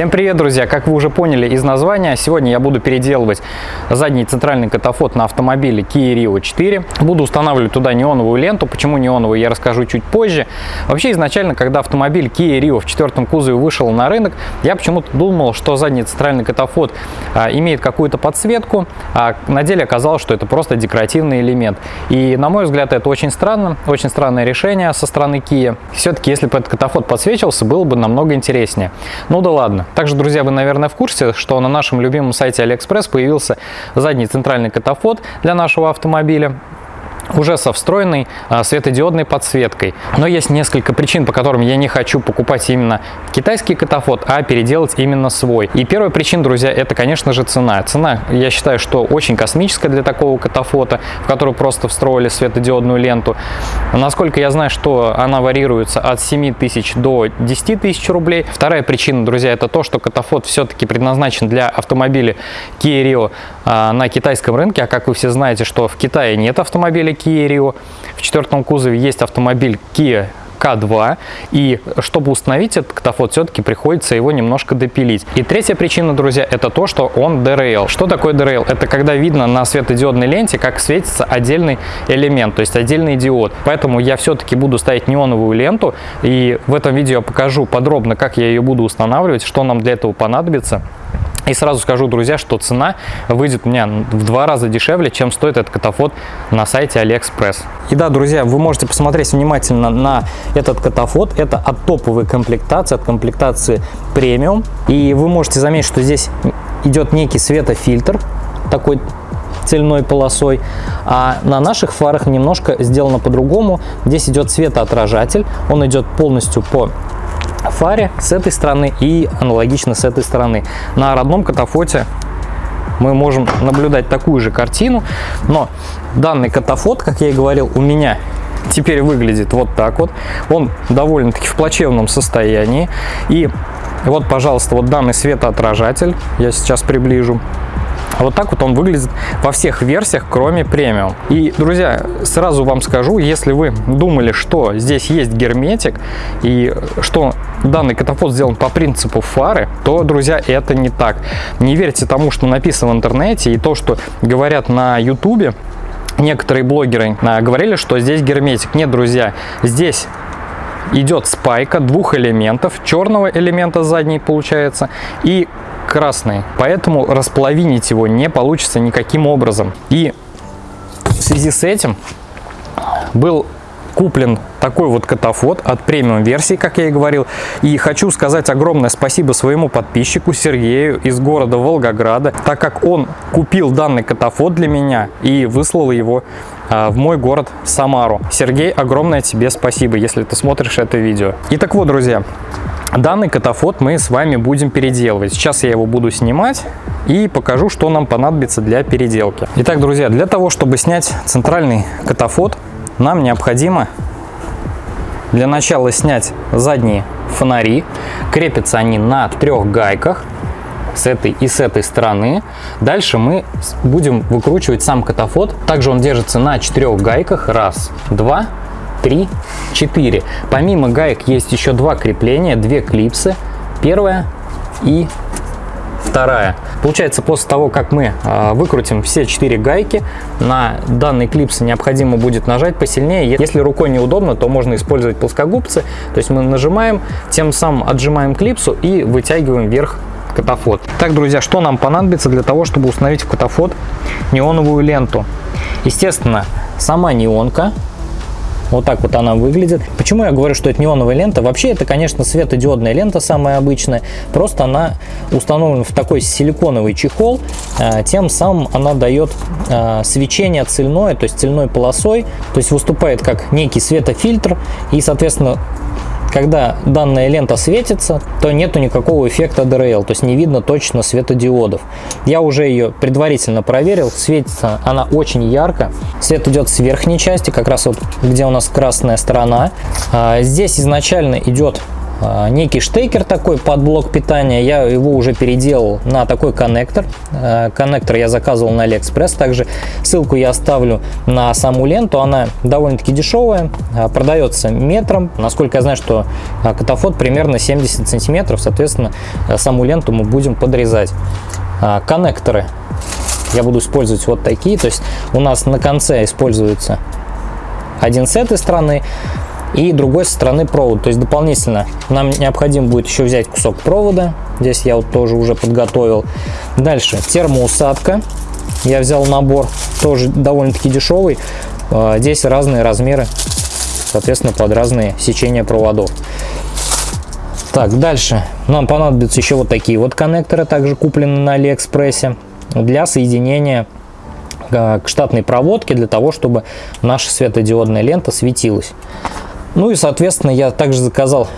Всем привет, друзья! Как вы уже поняли из названия, сегодня я буду переделывать задний центральный катафот на автомобиле Kia Rio 4. Буду устанавливать туда неоновую ленту. Почему неоновую, я расскажу чуть позже. Вообще, изначально, когда автомобиль Kia Rio в четвертом кузове вышел на рынок, я почему-то думал, что задний центральный катафот а, имеет какую-то подсветку, а на деле оказалось, что это просто декоративный элемент. И, на мой взгляд, это очень странно, очень странное решение со стороны Kia. Все-таки, если бы этот катафот подсвечивался, было бы намного интереснее. Ну да ладно. Также, друзья, вы, наверное, в курсе, что на нашем любимом сайте AliExpress появился задний центральный катафот для нашего автомобиля уже со встроенной а, светодиодной подсветкой. Но есть несколько причин, по которым я не хочу покупать именно китайский катафот, а переделать именно свой. И первая причина, друзья, это, конечно же, цена. Цена, я считаю, что очень космическая для такого катафота, в который просто встроили светодиодную ленту. Насколько я знаю, что она варьируется от 7 тысяч до 10 тысяч рублей. Вторая причина, друзья, это то, что катафот все-таки предназначен для автомобиля Kia Rio а, на китайском рынке. А как вы все знаете, что в Китае нет автомобилей Kia Rio. В четвертом кузове есть автомобиль Kia к2. И чтобы установить этот катафот, все-таки приходится его немножко допилить. И третья причина, друзья, это то, что он DRL. Что такое DRL? Это когда видно на светодиодной ленте, как светится отдельный элемент, то есть отдельный диод. Поэтому я все-таки буду ставить неоновую ленту. И в этом видео я покажу подробно, как я ее буду устанавливать, что нам для этого понадобится. И сразу скажу, друзья, что цена выйдет у меня в два раза дешевле, чем стоит этот катафот на сайте AliExpress. И да, друзья, вы можете посмотреть внимательно на этот катафот. Это от топовой комплектации, от комплектации премиум. И вы можете заметить, что здесь идет некий светофильтр, такой цельной полосой, а на наших фарах немножко сделано по-другому. Здесь идет светоотражатель, он идет полностью по фаре с этой стороны и аналогично с этой стороны. На родном катафоте мы можем наблюдать такую же картину, но данный катафот, как я и говорил, у меня теперь выглядит вот так вот. Он довольно-таки в плачевном состоянии. И вот, пожалуйста, вот данный светоотражатель, я сейчас приближу. Вот так вот он выглядит во всех версиях, кроме премиум. И, друзья, сразу вам скажу, если вы думали, что здесь есть герметик и что данный катафот сделан по принципу фары, то, друзья, это не так. Не верьте тому, что написано в интернете и то, что говорят на ютубе. Некоторые блогеры а, говорили, что здесь герметик. Нет, друзья, здесь идет спайка двух элементов, черного элемента задней получается и красный, поэтому располовинить его не получится никаким образом. И в связи с этим был куплен такой вот катафот от премиум версии, как я и говорил. И хочу сказать огромное спасибо своему подписчику Сергею из города Волгограда, так как он купил данный катафот для меня и выслал его а, в мой город Самару. Сергей, огромное тебе спасибо, если ты смотришь это видео. Итак вот, друзья, Данный катафот мы с вами будем переделывать. Сейчас я его буду снимать и покажу, что нам понадобится для переделки. Итак, друзья, для того, чтобы снять центральный катафот, нам необходимо для начала снять задние фонари. Крепятся они на трех гайках с этой и с этой стороны. Дальше мы будем выкручивать сам катафот. Также он держится на четырех гайках. Раз, два, 3, 4. Помимо гаек есть еще два крепления, две клипсы. Первая и вторая. Получается, после того, как мы э, выкрутим все четыре гайки, на данный клипс необходимо будет нажать посильнее. Если рукой неудобно, то можно использовать плоскогубцы. То есть мы нажимаем, тем самым отжимаем клипсу и вытягиваем вверх катафот. Так, друзья, что нам понадобится для того, чтобы установить в катафот неоновую ленту? Естественно, сама неонка, вот так вот она выглядит. Почему я говорю, что это неоновая лента? Вообще это, конечно, светодиодная лента самая обычная. Просто она установлена в такой силиконовый чехол. А, тем самым она дает а, свечение цельное, то есть цельной полосой. То есть выступает как некий светофильтр. И, соответственно, когда данная лента светится, то нету никакого эффекта DRL, то есть не видно точно светодиодов. Я уже ее предварительно проверил, светится она очень ярко. Свет идет с верхней части, как раз вот где у нас красная сторона. А здесь изначально идет некий штекер такой под блок питания. Я его уже переделал на такой коннектор. А, коннектор я заказывал на Алиэкспресс. Также ссылку я оставлю на саму ленту. Она довольно-таки дешевая, а, продается метром. Насколько я знаю, что катафот примерно 70 сантиметров. Соответственно, саму ленту мы будем подрезать. Коннекторы я буду использовать вот такие. То есть у нас на конце используется один с этой стороны, и другой стороны провод. То есть дополнительно нам необходимо будет еще взять кусок провода. Здесь я вот тоже уже подготовил. Дальше термоусадка. Я взял набор, тоже довольно-таки дешевый. А, здесь разные размеры, соответственно, под разные сечения проводов. Так, дальше нам понадобятся еще вот такие вот коннекторы, также куплены на Алиэкспрессе, для соединения а, к штатной проводке, для того, чтобы наша светодиодная лента светилась. Ну и, соответственно, я также заказал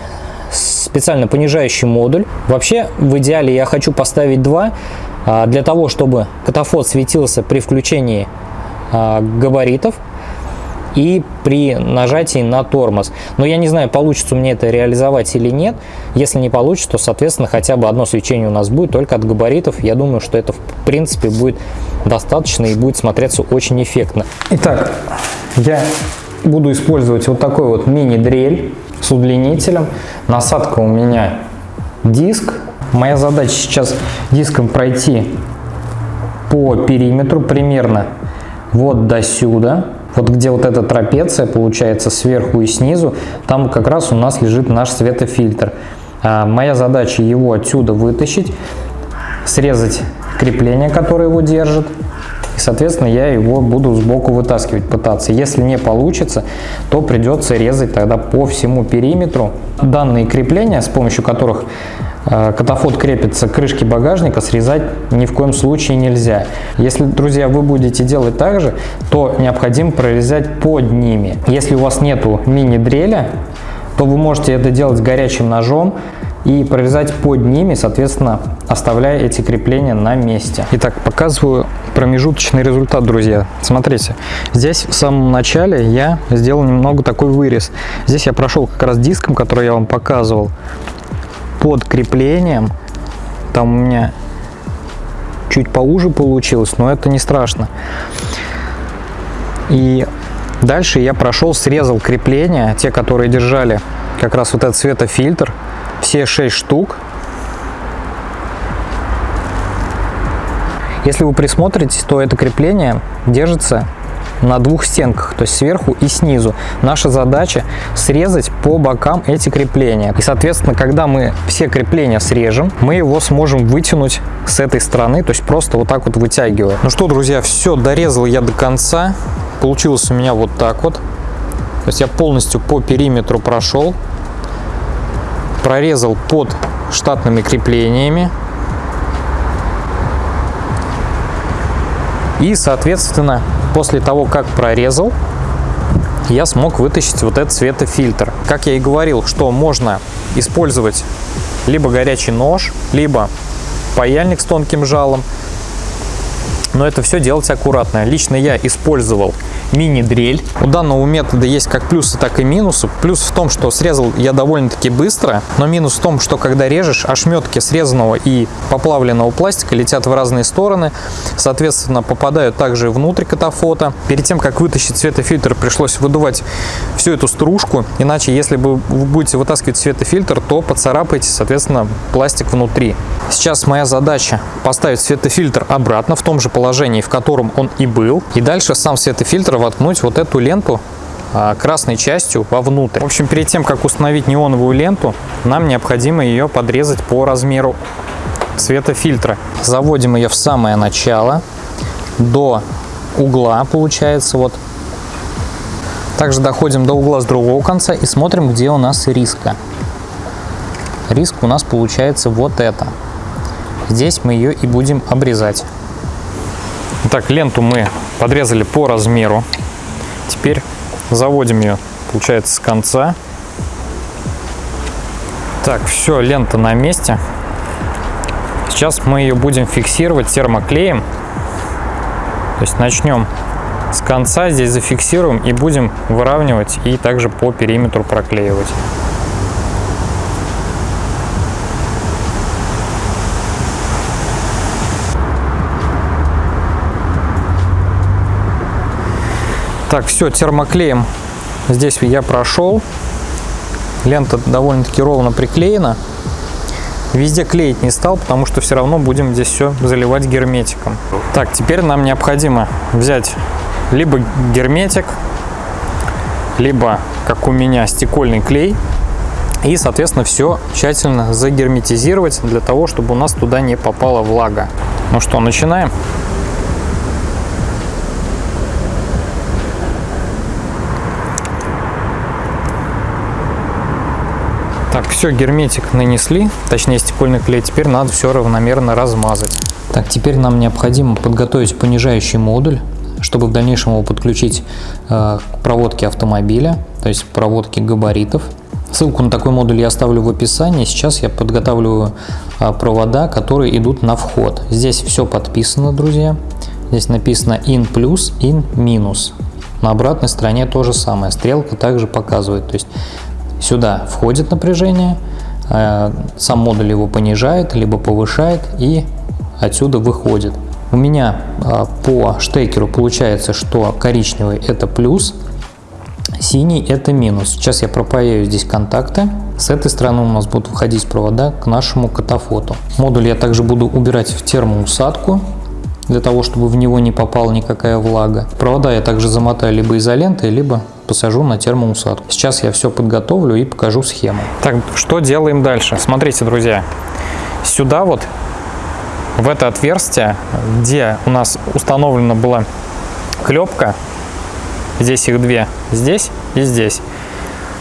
специально понижающий модуль. Вообще, в идеале я хочу поставить два, а, для того, чтобы катафот светился при включении а, габаритов и при нажатии на тормоз. Но я не знаю, получится мне это реализовать или нет. Если не получится, то, соответственно, хотя бы одно свечение у нас будет только от габаритов. Я думаю, что это, в принципе, будет достаточно и будет смотреться очень эффектно. Итак, я буду использовать вот такой вот мини-дрель с удлинителем. Насадка у меня диск. Моя задача сейчас диском пройти по периметру примерно вот до сюда. Вот где вот эта трапеция получается сверху и снизу, там как раз у нас лежит наш светофильтр. А моя задача его отсюда вытащить, срезать крепление, которое его держит, и, соответственно, я его буду сбоку вытаскивать пытаться. Если не получится, то придется резать тогда по всему периметру. Данные крепления, с помощью которых э, катафот крепится к крышке багажника, срезать ни в коем случае нельзя. Если, друзья, вы будете делать так же, то необходимо прорезать под ними. Если у вас нету мини-дреля, то вы можете это делать горячим ножом, и прорезать под ними, соответственно, оставляя эти крепления на месте. Итак, показываю промежуточный результат, друзья. Смотрите, здесь в самом начале я сделал немного такой вырез. Здесь я прошел как раз диском, который я вам показывал, под креплением. Там у меня чуть поуже получилось, но это не страшно. И дальше я прошел, срезал крепления, те, которые держали как раз вот этот светофильтр, все 6 штук. Если вы присмотритесь, то это крепление держится на двух стенках, то есть сверху и снизу. Наша задача срезать по бокам эти крепления. И, соответственно, когда мы все крепления срежем, мы его сможем вытянуть с этой стороны, то есть просто вот так вот вытягивая. Ну что, друзья, все, дорезал я до конца. Получилось у меня вот так вот. То есть я полностью по периметру прошел прорезал под штатными креплениями. И, соответственно, после того, как прорезал, я смог вытащить вот этот светофильтр. Как я и говорил, что можно использовать либо горячий нож, либо паяльник с тонким жалом. Но это все делать аккуратно. Лично я использовал мини-дрель. У данного метода есть как плюсы, так и минусы. Плюс в том, что срезал я довольно-таки быстро, но минус в том, что когда режешь, ошметки срезанного и поплавленного пластика летят в разные стороны, соответственно, попадают также внутрь катафота. Перед тем, как вытащить светофильтр, пришлось выдувать всю эту стружку, иначе, если бы вы будете вытаскивать светофильтр, то поцарапаете, соответственно, пластик внутри. Сейчас моя задача поставить светофильтр обратно в том же положении, в котором он и был, и дальше сам светофильтр воткнуть вот эту ленту а, красной частью вовнутрь. В общем, перед тем, как установить неоновую ленту, нам необходимо ее подрезать по размеру светофильтра. Заводим ее в самое начало, до угла, получается, вот. Также доходим до угла с другого конца и смотрим, где у нас риска. Риск у нас получается вот это. Здесь мы ее и будем обрезать. Так, ленту мы подрезали по размеру. Теперь заводим ее, получается, с конца. Так, все, лента на месте. Сейчас мы ее будем фиксировать термоклеем. То есть начнем с конца, здесь зафиксируем и будем выравнивать и также по периметру проклеивать. Так, все, термоклеем здесь я прошел. Лента довольно-таки ровно приклеена. Везде клеить не стал, потому что все равно будем здесь все заливать герметиком. Так, теперь нам необходимо взять либо герметик, либо, как у меня, стекольный клей. И, соответственно, все тщательно загерметизировать для того, чтобы у нас туда не попала влага. Ну что, начинаем? Так, все, герметик нанесли, точнее стекольный клей. Теперь надо все равномерно размазать. Так, теперь нам необходимо подготовить понижающий модуль, чтобы в дальнейшем его подключить э, к проводке автомобиля, то есть проводке габаритов. Ссылку на такой модуль я оставлю в описании. Сейчас я подготавливаю э, провода, которые идут на вход. Здесь все подписано, друзья. Здесь написано in плюс, in минус. На обратной стороне то же самое. Стрелка также показывает. То есть Сюда входит напряжение, э, сам модуль его понижает, либо повышает и отсюда выходит. У меня э, по штекеру получается, что коричневый это плюс, синий это минус. Сейчас я пропаяю здесь контакты. С этой стороны у нас будут выходить провода к нашему катафоту. Модуль я также буду убирать в термоусадку для того, чтобы в него не попала никакая влага. Провода я также замотаю либо изолентой, либо посажу на термоусадку. Сейчас я все подготовлю и покажу схему. Так, что делаем дальше? Смотрите, друзья, сюда вот, в это отверстие, где у нас установлена была клепка, здесь их две, здесь и здесь.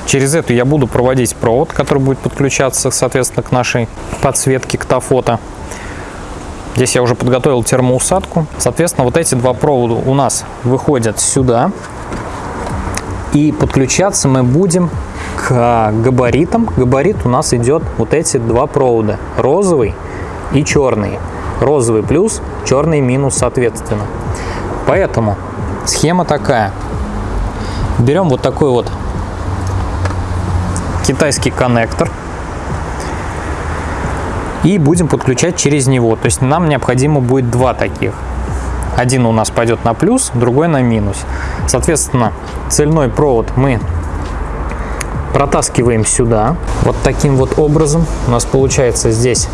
Через эту я буду проводить провод, который будет подключаться, соответственно, к нашей подсветке ктофота. Здесь я уже подготовил термоусадку. Соответственно, вот эти два провода у нас выходят сюда. И подключаться мы будем к габаритам. Габарит у нас идет вот эти два провода, розовый и черный. Розовый плюс, черный минус соответственно. Поэтому схема такая. Берем вот такой вот китайский коннектор и будем подключать через него. То есть нам необходимо будет два таких. Один у нас пойдет на плюс, другой на минус. Соответственно, цельной провод мы протаскиваем сюда. Вот таким вот образом. У нас получается здесь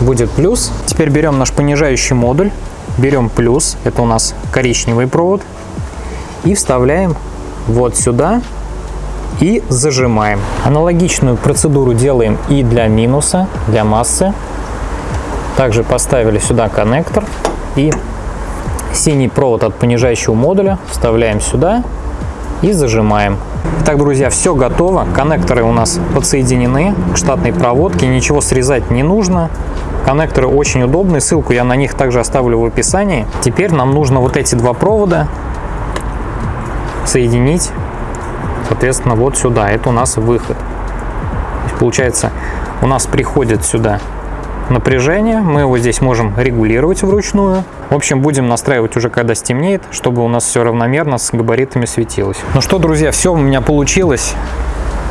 будет плюс. Теперь берем наш понижающий модуль, берем плюс, это у нас коричневый провод, и вставляем вот сюда и зажимаем. Аналогичную процедуру делаем и для минуса, для массы. Также поставили сюда коннектор и синий провод от понижающего модуля вставляем сюда и зажимаем. Итак, друзья, все готово. Коннекторы у нас подсоединены к штатной проводке. Ничего срезать не нужно. Коннекторы очень удобные. Ссылку я на них также оставлю в описании. Теперь нам нужно вот эти два провода соединить, соответственно, вот сюда. Это у нас выход. Получается, у нас приходит сюда напряжение. Мы его здесь можем регулировать вручную. В общем, будем настраивать уже когда стемнеет, чтобы у нас все равномерно с габаритами светилось. Ну что, друзья, все у меня получилось.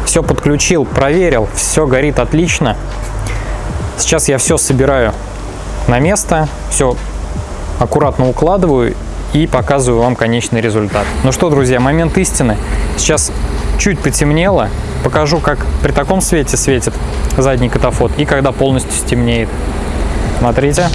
Все подключил, проверил, все горит отлично. Сейчас я все собираю на место, все аккуратно укладываю и показываю вам конечный результат. Ну что, друзья, момент истины. Сейчас чуть потемнело, Покажу, как при таком свете светит задний катафот и когда полностью стемнеет. Смотрите.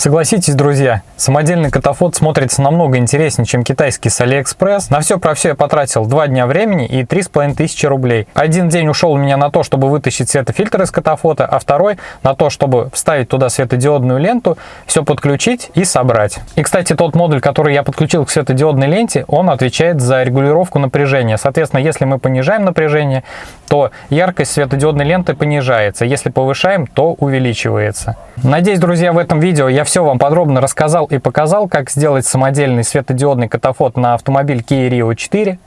Согласитесь, друзья, самодельный катафот смотрится намного интереснее, чем китайский с Алиэкспресс. На все про все я потратил два дня времени и три с половиной тысячи рублей. Один день ушел у меня на то, чтобы вытащить светофильтр из катафота, а второй на то, чтобы вставить туда светодиодную ленту, все подключить и собрать. И, кстати, тот модуль, который я подключил к светодиодной ленте, он отвечает за регулировку напряжения. Соответственно, если мы понижаем напряжение, то яркость светодиодной ленты понижается. Если повышаем, то увеличивается. Надеюсь, друзья, в этом видео я все вам подробно рассказал и показал, как сделать самодельный светодиодный катафот на автомобиль Kia Rio 4.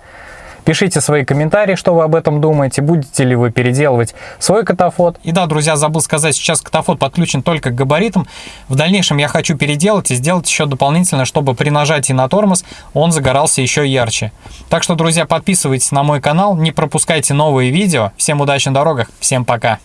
Пишите свои комментарии, что вы об этом думаете, будете ли вы переделывать свой катафот. И да, друзья, забыл сказать, сейчас катафот подключен только к габаритам. В дальнейшем я хочу переделать и сделать еще дополнительно, чтобы при нажатии на тормоз он загорался еще ярче. Так что, друзья, подписывайтесь на мой канал, не пропускайте новые видео. Всем удачи на дорогах, всем пока!